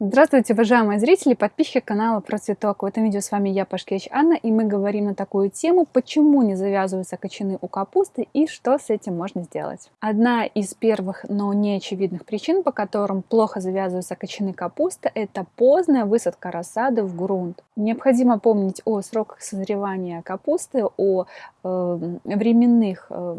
Здравствуйте, уважаемые зрители, подписчики канала Про Цветок. В этом видео с вами я, Пашкевич Анна, и мы говорим на такую тему, почему не завязываются кочаны у капусты и что с этим можно сделать. Одна из первых, но не очевидных причин, по которым плохо завязываются кочаны капусты, это поздная высадка рассады в грунт. Необходимо помнить о сроках созревания капусты, о э, временных э,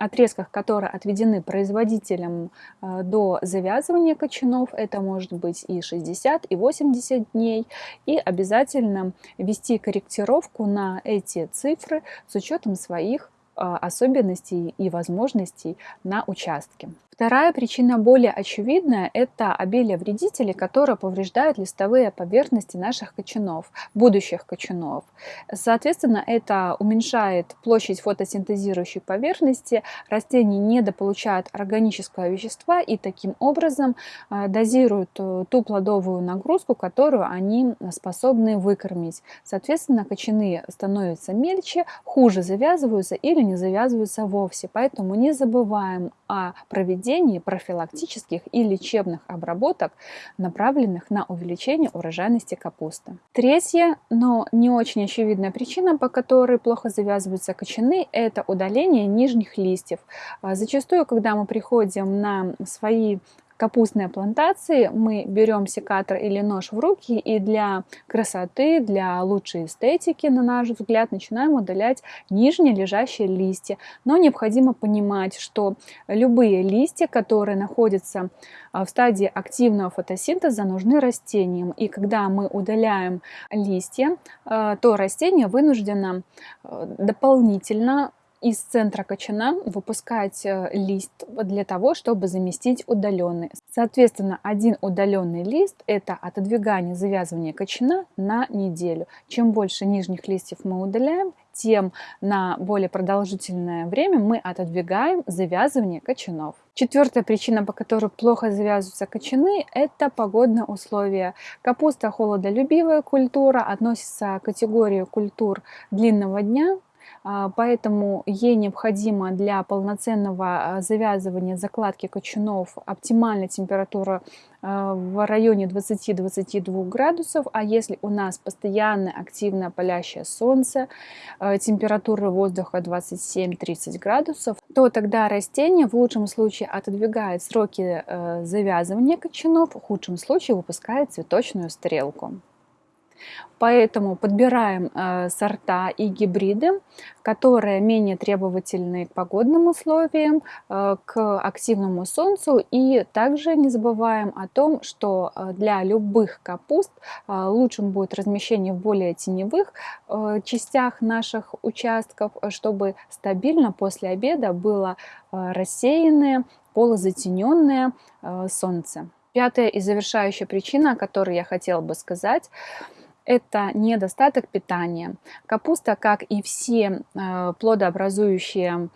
отрезках, которые отведены производителям э, до завязывания кочанов, это может быть и 60, и 80 дней, и обязательно вести корректировку на эти цифры с учетом своих э, особенностей и возможностей на участке. Вторая причина более очевидная – это обилие вредителей, которые повреждают листовые поверхности наших кочанов, будущих кочанов. Соответственно, это уменьшает площадь фотосинтезирующей поверхности, растения недополучают органического вещества и таким образом э, дозируют э, ту плодовую нагрузку, которую они способны выкормить. Соответственно, кочаны становятся мельче, хуже завязываются или не завязываются вовсе. Поэтому не забываем о проведении проведении профилактических и лечебных обработок, направленных на увеличение урожайности капусты. Третья, но не очень очевидная причина, по которой плохо завязываются кочаны, это удаление нижних листьев. А зачастую, когда мы приходим на свои капустной плантации мы берем секатор или нож в руки и для красоты, для лучшей эстетики, на наш взгляд, начинаем удалять нижние лежащие листья. Но необходимо понимать, что любые листья, которые находятся а, в стадии активного фотосинтеза, нужны растениям. И когда мы удаляем листья, а, то растение вынуждено а, дополнительно из центра кочана выпускать э, лист для того, чтобы заместить удаленный. Соответственно, один удаленный лист – это отодвигание завязывания кочана на неделю. Чем больше нижних листьев мы удаляем, тем на более продолжительное время мы отодвигаем завязывание кочанов. Четвертая причина, по которой плохо завязываются кочаны, это погодные условия. Капуста холодолюбивая культура, относится к категории культур длинного дня, поэтому ей необходимо для полноценного а, завязывания закладки кочанов оптимальная температура а, в районе 20-22 градусов, а если у нас постоянно активное палящее солнце, температура воздуха 27-30 градусов, то тогда растение в лучшем случае отодвигает сроки завязывания кочанов, в худшем случае выпускает цветочную стрелку. Поэтому подбираем э, сорта и гибриды, которые менее требовательны к погодным условиям, э, к активному солнцу. И также не забываем о том, что э, для любых капуст лучшим будет размещение в более теневых частях наших участков, чтобы стабильно после обеда было рассеянное, полузатененное солнце. Пятая и завершающая причина, о которой я хотела бы сказать – это недостаток питания. Капуста, как и все э, плодообразующие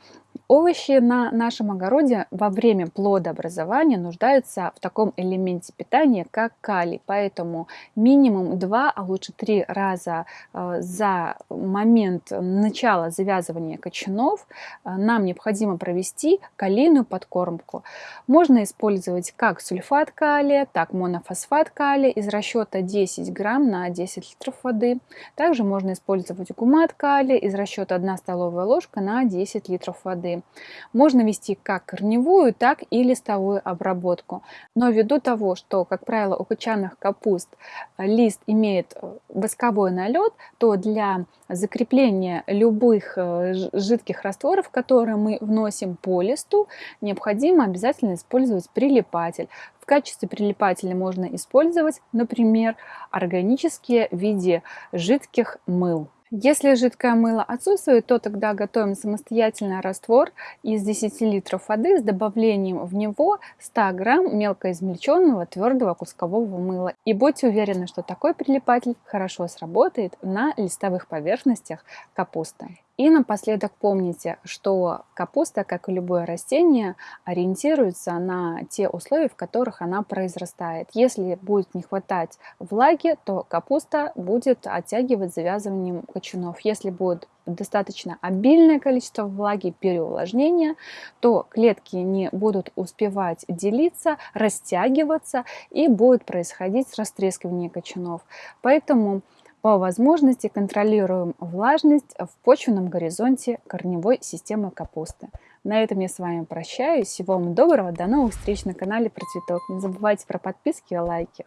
Овощи на нашем огороде во время плодообразования нуждаются в таком элементе питания, как калий. Поэтому минимум 2, а лучше 3 раза э, за момент начала завязывания кочанов э, нам необходимо провести калийную подкормку. Можно использовать как сульфат калия, так монофосфат калия из расчета 10 грамм на 10 литров воды. Также можно использовать гумат калия из расчета 1 столовая ложка на 10 литров воды. Можно вести как корневую, так и листовую обработку. Но ввиду того, что, как правило, у кочанных капуст э, лист имеет э, восковой налет, то для закрепления любых э, жидких растворов, которые мы вносим по листу, необходимо обязательно использовать прилипатель. В качестве прилипателя можно использовать, например, органические в виде жидких мыл. Если жидкое мыло отсутствует, то тогда готовим самостоятельно раствор из 10 литров воды с добавлением в него 100 грамм мелко измельченного твердого кускового мыла. И будьте уверены, что такой прилипатель хорошо сработает на листовых поверхностях капусты. И напоследок помните, что капуста, как и любое растение, ориентируется на те условия, в которых она произрастает. Если будет не хватать влаги, то капуста будет оттягивать завязыванием кочанов. Если будет достаточно обильное количество влаги, переувлажнения, то клетки не будут успевать делиться, растягиваться и будет происходить растрескивание кочанов. Поэтому по возможности контролируем влажность в почвенном горизонте корневой системы капусты. На этом я с вами прощаюсь. Всего вам доброго, до новых встреч на канале Про Цветок. Не забывайте про подписки и лайки.